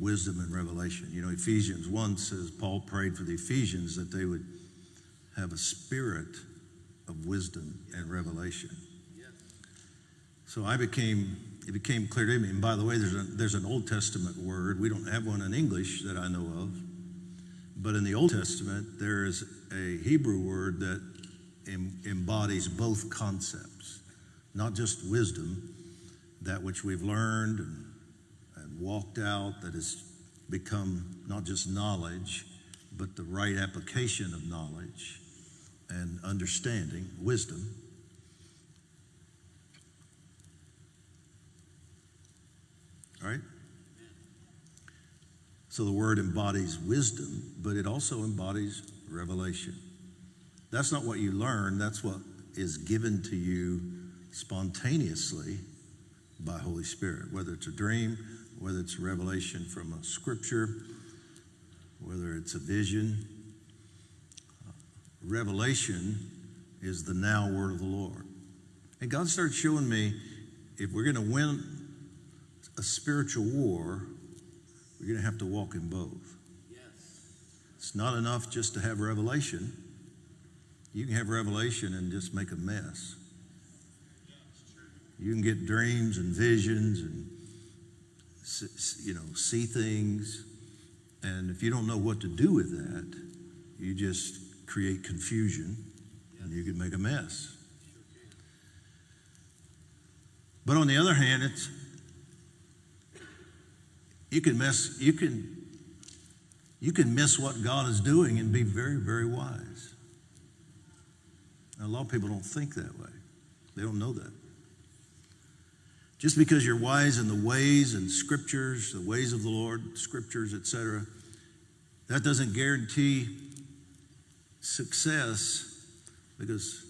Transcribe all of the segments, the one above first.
wisdom and revelation. You know, Ephesians 1 says Paul prayed for the Ephesians that they would have a spirit of wisdom and revelation. So I became, it became clear to me, and by the way, there's, a, there's an Old Testament word. We don't have one in English that I know of. But in the Old Testament, there is a Hebrew word that em, embodies both concepts, not just wisdom, that which we've learned walked out, that has become not just knowledge, but the right application of knowledge and understanding, wisdom. All right? So the word embodies wisdom, but it also embodies revelation. That's not what you learn, that's what is given to you spontaneously by Holy Spirit, whether it's a dream, whether it's a revelation from a scripture, whether it's a vision. Uh, revelation is the now word of the Lord. And God started showing me if we're going to win a spiritual war, we're going to have to walk in both. Yes. It's not enough just to have revelation. You can have revelation and just make a mess. You can get dreams and visions and you know see things, and if you don't know what to do with that, you just create confusion, and you can make a mess. But on the other hand, it's you can miss you can you can miss what God is doing and be very, very wise. Now, a lot of people don't think that way. They don't know that. Just because you're wise in the ways and scriptures, the ways of the Lord, scriptures, etc., that doesn't guarantee success because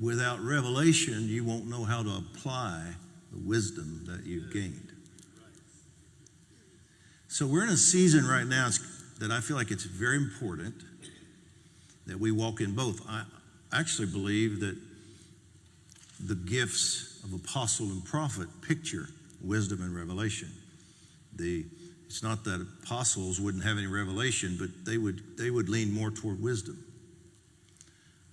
without revelation, you won't know how to apply the wisdom that you've gained. So we're in a season right now that I feel like it's very important that we walk in both. I actually believe that the gifts of apostle and prophet picture wisdom and revelation. The it's not that apostles wouldn't have any revelation, but they would they would lean more toward wisdom.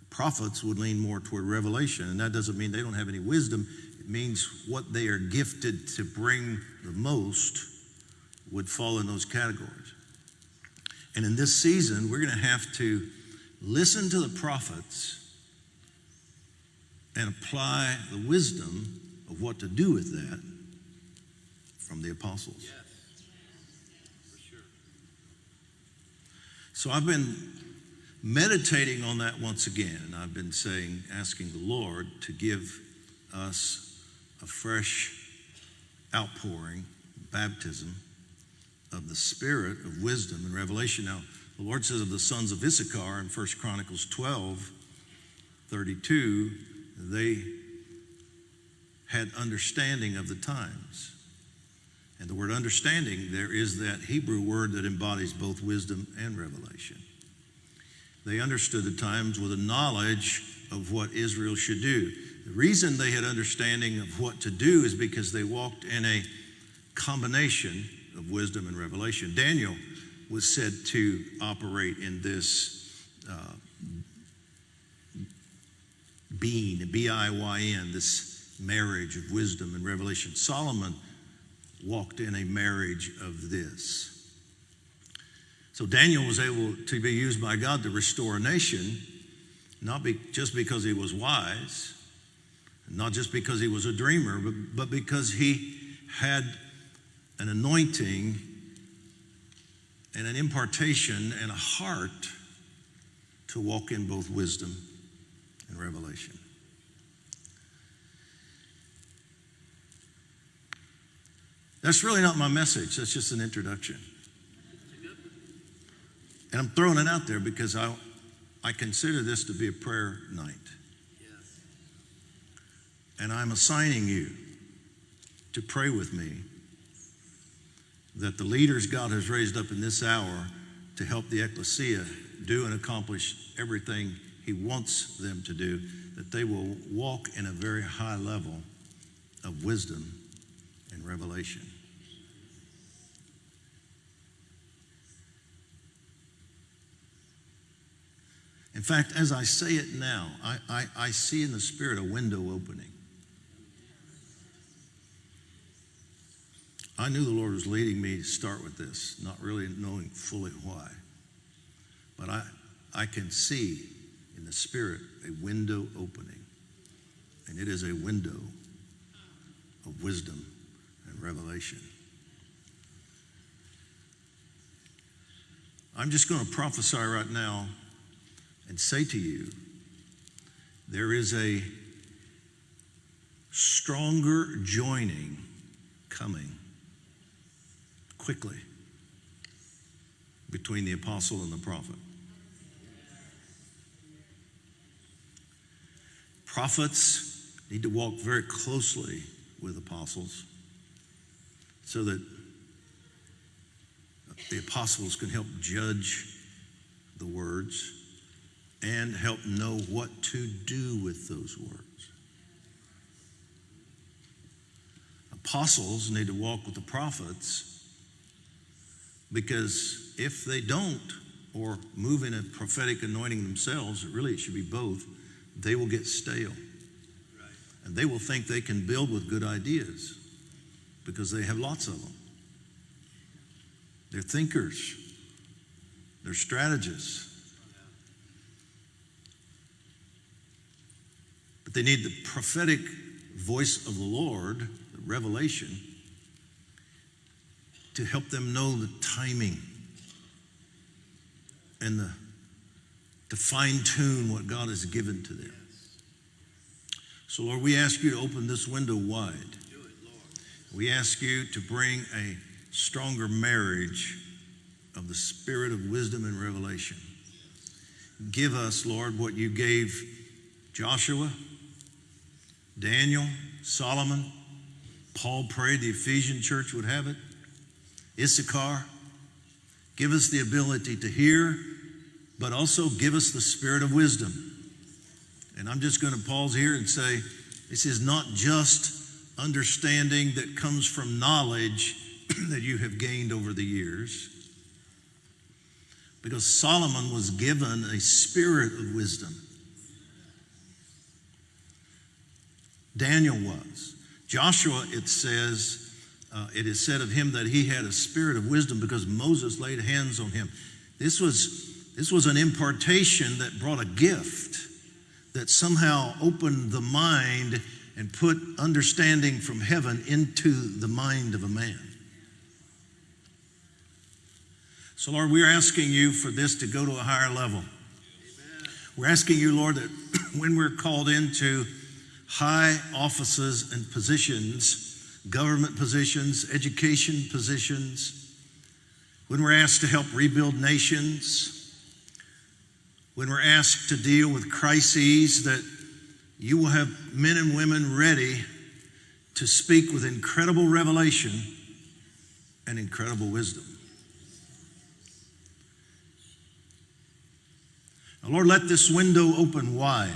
Prophets would lean more toward revelation, and that doesn't mean they don't have any wisdom. It means what they are gifted to bring the most would fall in those categories. And in this season, we're going to have to listen to the prophets and apply the wisdom of what to do with that from the apostles. Yes. Sure. So I've been meditating on that once again, and I've been saying, asking the Lord to give us a fresh outpouring, baptism of the spirit of wisdom and revelation. Now, the Lord says of the sons of Issachar in 1 Chronicles 12, 32, they had understanding of the times. And the word understanding, there is that Hebrew word that embodies both wisdom and revelation. They understood the times with a knowledge of what Israel should do. The reason they had understanding of what to do is because they walked in a combination of wisdom and revelation. Daniel was said to operate in this uh, being, B I Y N, this marriage of wisdom and revelation. Solomon walked in a marriage of this. So Daniel was able to be used by God to restore a nation, not be, just because he was wise, not just because he was a dreamer, but, but because he had an anointing and an impartation and a heart to walk in both wisdom and revelation. That's really not my message. That's just an introduction. And I'm throwing it out there because I, I consider this to be a prayer night. Yes. And I'm assigning you to pray with me that the leaders God has raised up in this hour to help the ecclesia do and accomplish everything he wants them to do, that they will walk in a very high level of wisdom and revelation. In fact, as I say it now, I, I, I, see in the Spirit a window opening. I knew the Lord was leading me to start with this, not really knowing fully why. But I, I can see in the Spirit a window opening. And it is a window of wisdom and revelation. I'm just going to prophesy right now and say to you there is a stronger joining coming quickly between the apostle and the prophet. Prophets need to walk very closely with apostles so that the apostles can help judge the words and help know what to do with those words. Apostles need to walk with the prophets because if they don't, or move in a prophetic anointing themselves, really it should be both, they will get stale. And they will think they can build with good ideas because they have lots of them. They're thinkers, they're strategists. But they need the prophetic voice of the Lord, the revelation, to help them know the timing and the, to fine tune what God has given to them. So, Lord, we ask you to open this window wide. We ask you to bring a stronger marriage of the spirit of wisdom and revelation. Give us, Lord, what you gave Joshua, Daniel, Solomon. Paul prayed the Ephesian church would have it. Issachar. Give us the ability to hear, but also give us the spirit of wisdom. And I'm just going to pause here and say this is not just understanding that comes from knowledge that you have gained over the years. Because Solomon was given a spirit of wisdom. Daniel was. Joshua, it says, uh, it is said of him that he had a spirit of wisdom because Moses laid hands on him. This was, this was an impartation that brought a gift that somehow opened the mind and put understanding from heaven into the mind of a man. So, Lord, we're asking you for this to go to a higher level. We're asking you, Lord, that when we're called into high offices and positions, government positions, education positions, when we're asked to help rebuild nations, when we're asked to deal with crises, that you will have men and women ready to speak with incredible revelation and incredible wisdom. Now, Lord, let this window open wide.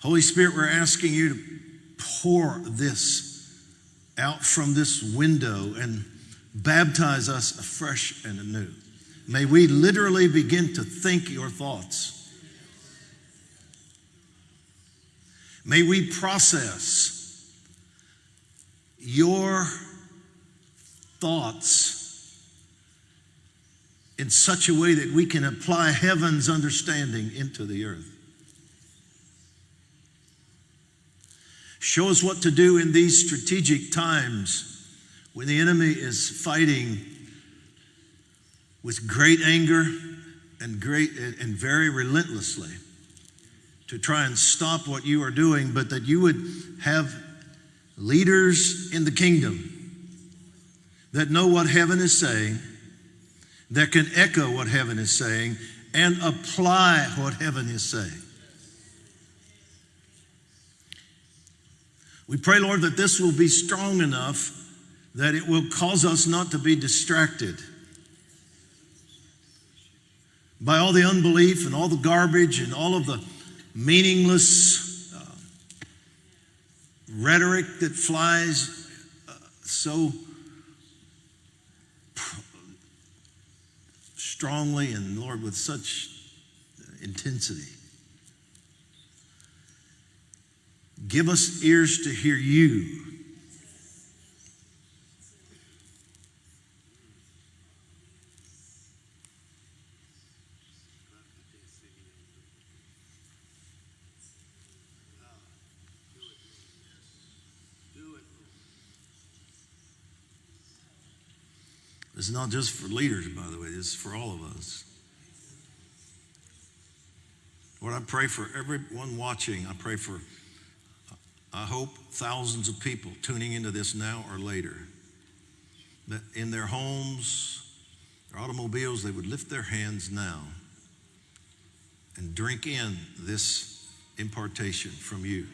Holy Spirit, we're asking you to pour this out from this window and baptize us afresh and anew. May we literally begin to think your thoughts. May we process your thoughts in such a way that we can apply heaven's understanding into the earth. Show us what to do in these strategic times when the enemy is fighting with great anger and great and very relentlessly to try and stop what you are doing, but that you would have leaders in the kingdom that know what heaven is saying, that can echo what heaven is saying, and apply what heaven is saying. We pray, Lord, that this will be strong enough that it will cause us not to be distracted by all the unbelief and all the garbage and all of the meaningless uh, rhetoric that flies uh, so strongly and, Lord, with such intensity. Give us ears to hear you. Is not just for leaders, by the way, it's for all of us. Lord, I pray for everyone watching. I pray for, I hope, thousands of people tuning into this now or later. That in their homes, their automobiles, they would lift their hands now and drink in this impartation from you.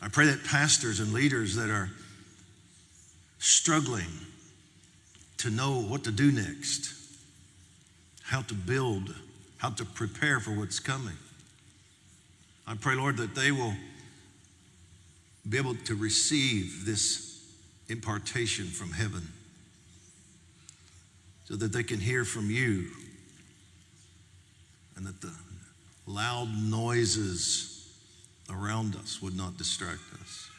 I pray that pastors and leaders that are struggling to know what to do next, how to build, how to prepare for what's coming. I pray, Lord, that they will be able to receive this impartation from heaven so that they can hear from you and that the loud noises around us would not distract us.